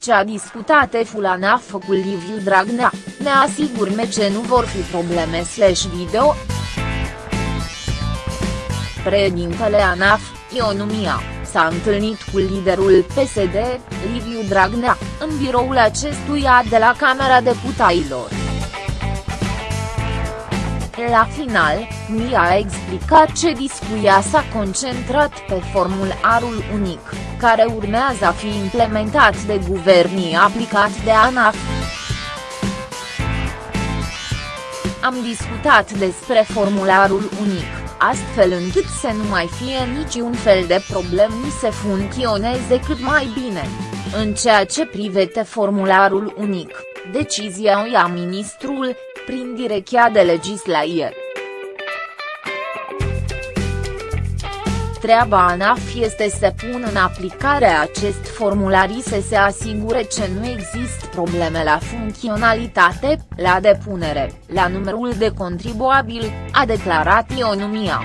ce a discutat EFU la NAF cu Liviu Dragnea, ne asigurme ce nu vor fi probleme slash video. Președintele ANAF, Ionumia, s-a întâlnit cu liderul PSD, Liviu Dragnea, în biroul acestuia de la Camera Deputailor. La final, Mia a explicat ce discuția s-a concentrat pe formularul unic, care urmează a fi implementat de guvernii aplicat de ANAF. Am discutat despre formularul unic, astfel încât să nu mai fie niciun fel de problem ni se funcționeze cât mai bine. În ceea ce privește formularul unic, decizia o ia ministrul, prin direcția de legislație. Treaba ANAF este să pună în aplicare acest formular să se asigure că nu există probleme la funcționalitate, la depunere, la numărul de contribuabili, a declarat Ionumia.